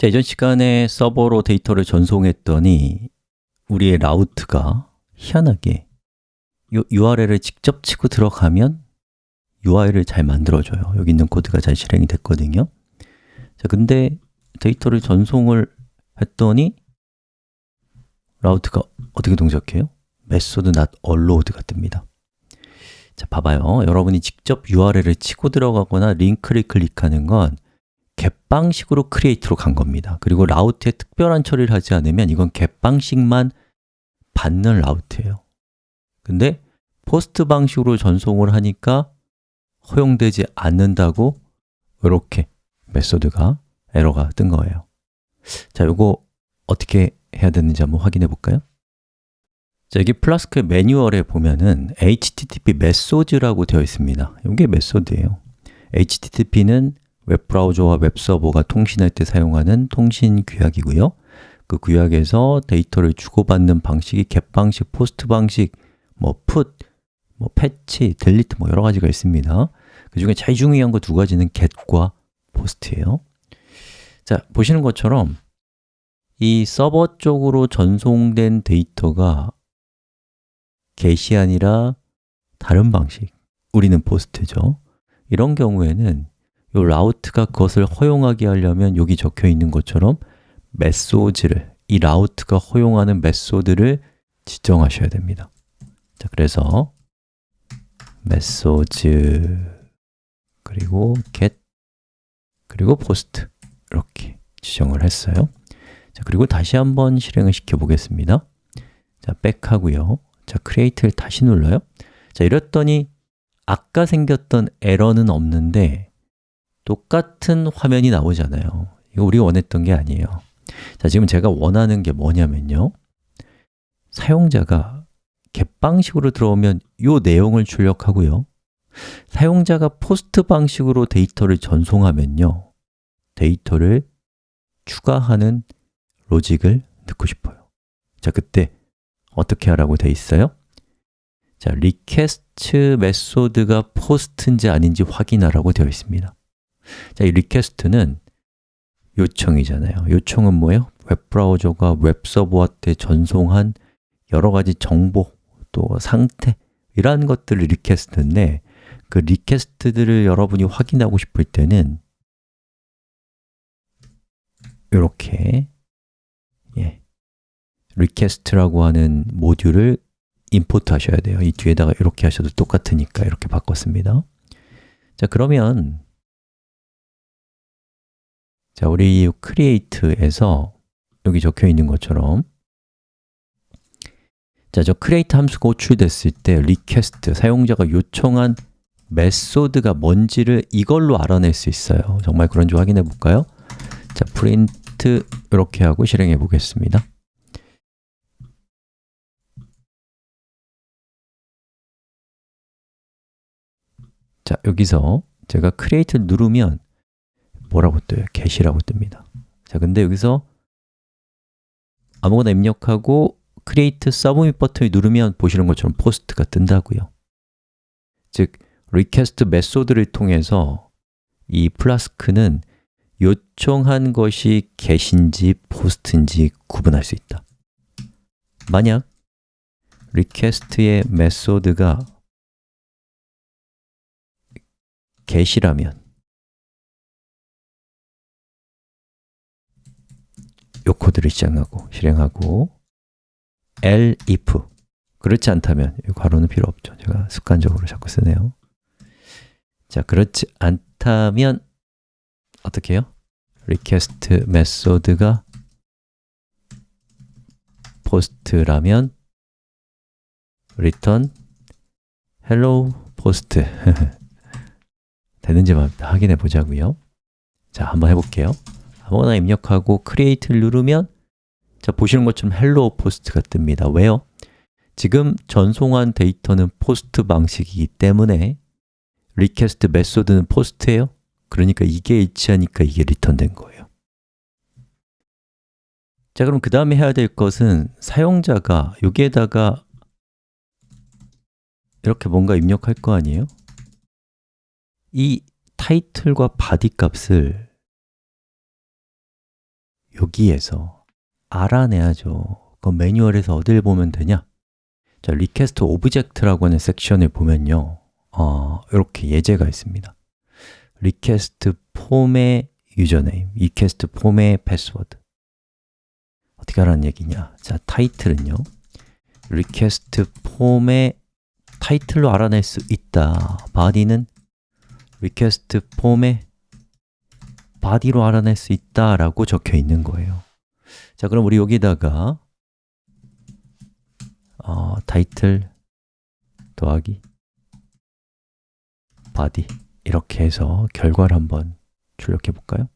자, 이전 시간에 서버로 데이터를 전송했더니 우리의 route가 희한하게 이 URL을 직접 치고 들어가면 UI를 잘 만들어줘요. 여기 있는 코드가 잘 실행이 됐거든요. 자, 근데 데이터를 전송을 했더니 route가 어떻게 동작해요? method not allowed가 뜹니다. 자, 봐봐요. 여러분이 직접 URL을 치고 들어가거나 링크를 클릭하는 건 get 방식으로 create로 간 겁니다. 그리고 route에 특별한 처리를 하지 않으면 이건 get 방식만 받는 route예요. 근데 post 방식으로 전송을 하니까 허용되지 않는다고 이렇게 method가 에러가 뜬 거예요. 자, 이거 어떻게 해야 되는지 한번 확인해 볼까요? 자, 여기 플라스크 매뉴얼에 보면은 http method라고 되어 있습니다. 이게 method예요. Http는 웹브라우저와 웹서버가 통신할 때 사용하는 통신 규약이고요. 그 규약에서 데이터를 주고받는 방식이 get 방식, post 방식, 뭐 put, 뭐 patch, delete 뭐 여러 가지가 있습니다. 그 중에 제일 중요한 거 두 가지는 get과 post예요. 자, 보시는 것처럼 이 서버 쪽으로 전송된 데이터가 get이 아니라 다른 방식, 우리는 post죠. 이런 경우에는 이 route가 그것을 허용하게 하려면 여기 적혀 있는 것처럼 method를, 이 route가 허용하는 method를 지정하셔야 됩니다. 자, 그래서 method 그리고 get 그리고 post 이렇게 지정을 했어요. 자, 그리고 다시 한번 실행을 시켜 보겠습니다. 자, 백하고요. 자, create를 다시 눌러요. 자, 이랬더니 아까 생겼던 에러는 없는데 똑같은 화면이 나오잖아요. 이거 우리가 원했던 게 아니에요. 자, 지금 제가 원하는 게 뭐냐면요. 사용자가 겟방식으로 들어오면 이 내용을 출력하고요. 사용자가 포스트 방식으로 데이터를 전송하면요. 데이터를 추가하는 로직을 넣고 싶어요. 자, 그때 어떻게 하라고 돼 있어요? 자, request method가 post인지 아닌지 확인하라고 되어 있습니다 자, 이 request는 요청이잖아요. 요청은 뭐예요? 웹브라우저가 웹서버한테 전송한 여러 가지 정보, 또 상태 이러한 것들을 request인데 그 request들을 여러분이 확인하고 싶을 때는 이렇게 예, request라고 하는 모듈을 import 하셔야 돼요. 이 뒤에다가 이렇게 하셔도 똑같으니까 이렇게 바꿨습니다. 자, 그러면 자, 우리 create에서 여기 적혀 있는 것처럼. 자, 저 create 함수가 호출됐을 때 request, 사용자가 요청한 메소드가 뭔지를 이걸로 알아낼 수 있어요. 정말 그런지 확인해 볼까요? 자, print 이렇게 하고 실행해 보겠습니다. 자, 여기서 제가 create를 누르면 뭐라고 떠요? get이라고 뜹니다 자, 근데 여기서 아무거나 입력하고 create submit 버튼을 누르면 보시는 것처럼 post가 뜬다고요 즉, request 메소드를 통해서 이 플라스크는 요청한 것이 get인지 post인지 구분할 수 있다 만약 request의 메소드가 get이라면 요 코드를 시작하고 실행하고. Elif 그렇지 않다면 이 괄호는 필요 없죠. 제가 습관적으로 자꾸 쓰네요. 자, 그렇지 않다면 어떻게 해요? request 메소드가 post라면 return hello post. 되는지만 확인해 보자고요. 자, 한번 해 볼게요 아무거나 입력하고 create를 누르면 자, 보시는 것처럼 hello post가 뜹니다 왜요? 지금 전송한 데이터는 post 방식이기 때문에 request method는 post예요 그러니까 이게 일치하니까 이게 리턴된 거예요 자, 그럼 그 다음에 해야 될 것은 사용자가 여기에다가 이렇게 뭔가 입력할 거 아니에요? 이 타이틀과 body 값을 여기에서 알아내야죠. 그 매뉴얼에서 어딜 보면 되냐? 자, request object라고 하는 섹션을 보면요. 어, 이렇게 예제가 있습니다. request form의 username, request form의 패스워드 어떻게 하라는 얘기냐? 자, 타이틀은요. request form의 타이틀로 알아낼 수 있다. body는 request form의 body로 알아낼 수 있다라고 적혀 있는 거예요 자, 그럼 우리 여기다가 어, 타이틀 더하기 body 이렇게 해서 결과를 한번 출력해 볼까요?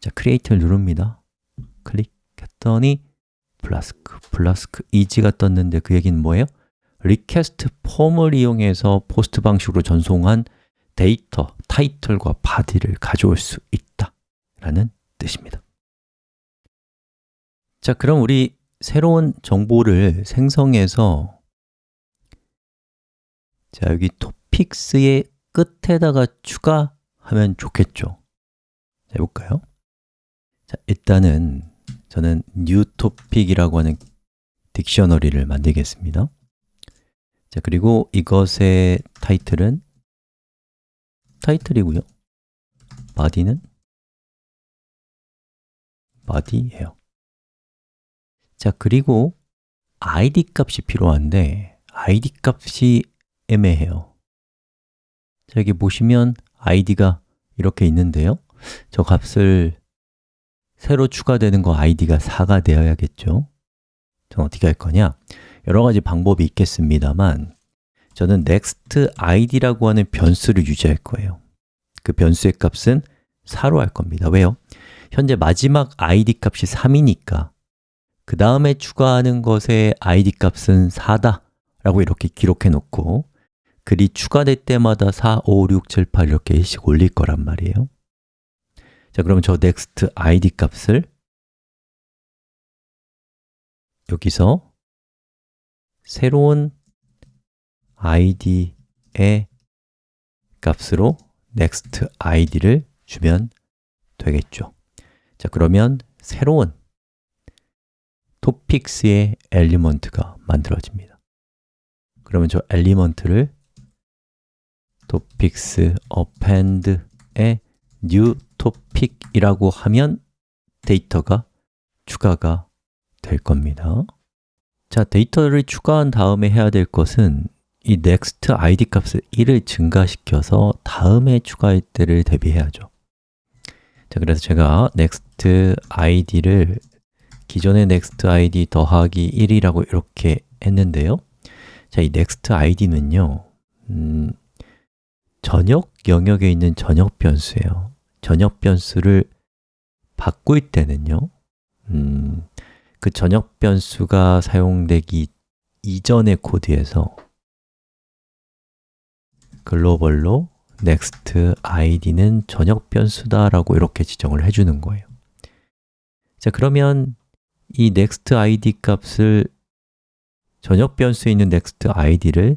자, create를 누릅니다 클릭했더니 Flask, Flask is가 떴는데 그 얘기는 뭐예요? request form을 이용해서 post 방식으로 전송한 데이터, 타이틀과 body를 가져올 수 있다 라는 뜻입니다. 자, 그럼 우리 새로운 정보를 생성해서 자, 여기 topics의 끝에다가 추가하면 좋겠죠? 자, 해볼까요? 자, 일단은 저는 new topic이라고 하는 딕셔너리를 만들겠습니다. 자, 그리고 이것의 타이틀은 타이틀이고요. body는? body예요 자, 그리고 id 값이 필요한데 id 값이 애매해요 자, 여기 보시면 id가 이렇게 있는데요. 저 값을 새로 추가되는 거 id가 4가 되어야겠죠. 저는 어떻게 할 거냐? 여러 가지 방법이 있겠습니다만 저는 next id라고 하는 변수를 유지할 거예요. 그 변수의 값은 4로 할 겁니다. 왜요? 현재 마지막 id 값이 3이니까 그 다음에 추가하는 것의 id 값은 4다 라고 이렇게 기록해 놓고 글이 추가될 때마다 4, 5, 6, 7, 8 이렇게 씩 올릴 거란 말이에요. 자, 그러면 저 next id 값을 여기서 새로운 id의 값으로 next id를 주면 되겠죠. 자, 그러면 새로운 topics의 element가 만들어집니다. 그러면 저 element를 topics append의 new topic이라고 하면 데이터가 추가가 될 겁니다. 자, 데이터를 추가한 다음에 해야 될 것은 이 next id 값을 1을 증가시켜서 다음에 추가할 때를 대비해야죠. 자, 그래서 제가 next id를 기존의 next id 더하기 1이라고 이렇게 했는데요. 자, 이 next id는요 음, 전역 영역에 있는 전역 변수예요. 전역 변수를 바꿀 때는요 음, 그 전역 변수가 사용되기 이전의 코드에서 글로벌로 next id는 전역 변수다라고 이렇게 지정을 해주는 거예요. 자 그러면 이 next id 값을 전역 변수에 있는 next id를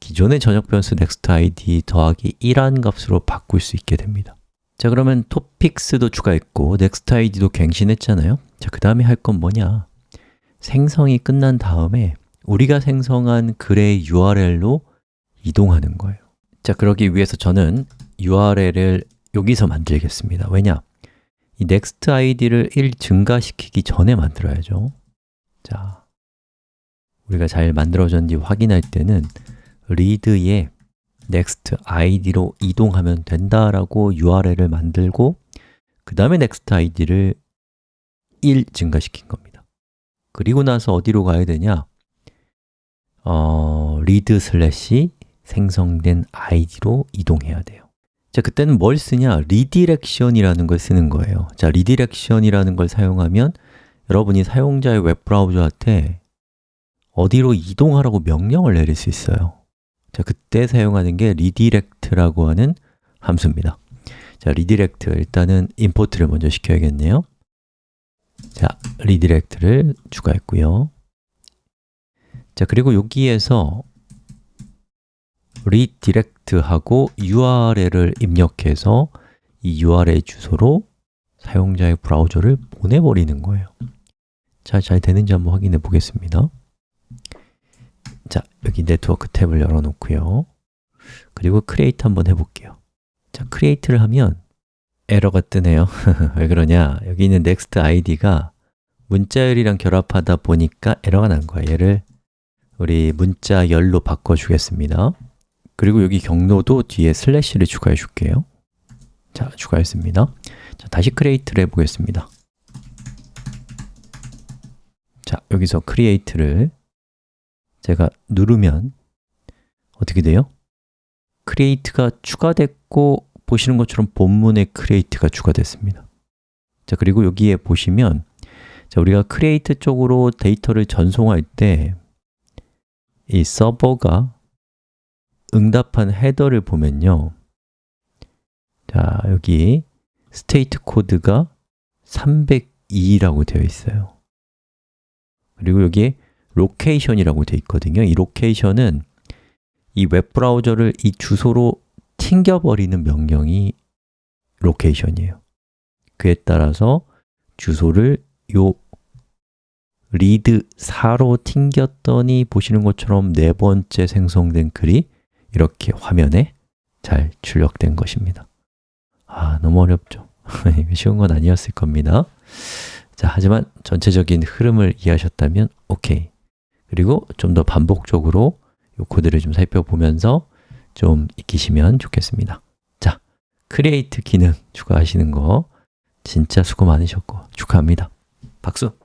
기존의 전역 변수 next id 더하기 1한 값으로 바꿀 수 있게 됩니다. 자 그러면 topics도 추가했고 next id도 갱신했잖아요. 자, 그 다음에 할 건 뭐냐? 생성이 끝난 다음에 우리가 생성한 글의 URL로 이동하는 거예요 자, 그러기 위해서 저는 URL을 여기서 만들겠습니다 왜냐? 이 next id를 1 증가시키기 전에 만들어야죠 자, 우리가 잘 만들어졌는지 확인할 때는 read의 next id로 이동하면 된다라고 URL을 만들고 그 다음에 next id를 1 증가시킨 겁니다 그리고 나서 어디로 가야 되냐? 어, read 슬래시 생성된 id로 이동해야 돼요. 자, 그때는 뭘 쓰냐? redirection이라는 걸 쓰는 거예요. 자, redirection이라는 걸 사용하면 여러분이 사용자의 웹브라우저한테 어디로 이동하라고 명령을 내릴 수 있어요. 자, 그때 사용하는 게 redirect라고 하는 함수입니다. 자, redirect 일단은 import를 먼저 시켜야겠네요. 자, redirect를 추가했고요. 자, 그리고 여기에서 redirect하고 URL을 입력해서 이 URL 주소로 사용자의 브라우저를 보내버리는 거예요. 자, 잘 되는지 한번 확인해 보겠습니다. 자, 여기 네트워크 탭을 열어놓고요. 그리고 create 한번 해볼게요. 자, create를 하면 에러가 뜨네요. 왜 그러냐? 여기 있는 next id가 문자열이랑 결합하다 보니까 에러가 난 거예요 얘를 우리 문자열로 바꿔주겠습니다 그리고 여기 경로도 뒤에 슬래시를 추가해 줄게요. 자, 추가했습니다. 자, 다시 create를 해보겠습니다. 자, 여기서 create를 제가 누르면 어떻게 돼요? create가 추가됐고 보시는 것처럼 본문에 create가 추가됐습니다. 자, 그리고 여기에 보시면 자, 우리가 create 쪽으로 데이터를 전송할 때 이 서버가 응답한 header를 보면요. 자, 여기 state 코드가 302라고 되어 있어요. 그리고 여기에 location이라고 되어 있거든요. 이 location은 이 웹브라우저를 이 주소로 튕겨버리는 명령이 location이에요. 그에 따라서 주소를 요 read 4로 튕겼더니 보시는 것처럼 네 번째 생성된 글이 이렇게 화면에 잘 출력된 것입니다. 아, 너무 어렵죠? 쉬운 건 아니었을 겁니다. 자, 하지만 전체적인 흐름을 이해하셨다면 오케이. 그리고 좀 더 반복적으로 이 코드를 좀 살펴보면서 좀 익히시면 좋겠습니다. 자, create 기능 추가하시는 거 진짜 수고 많으셨고 축하합니다. 박수!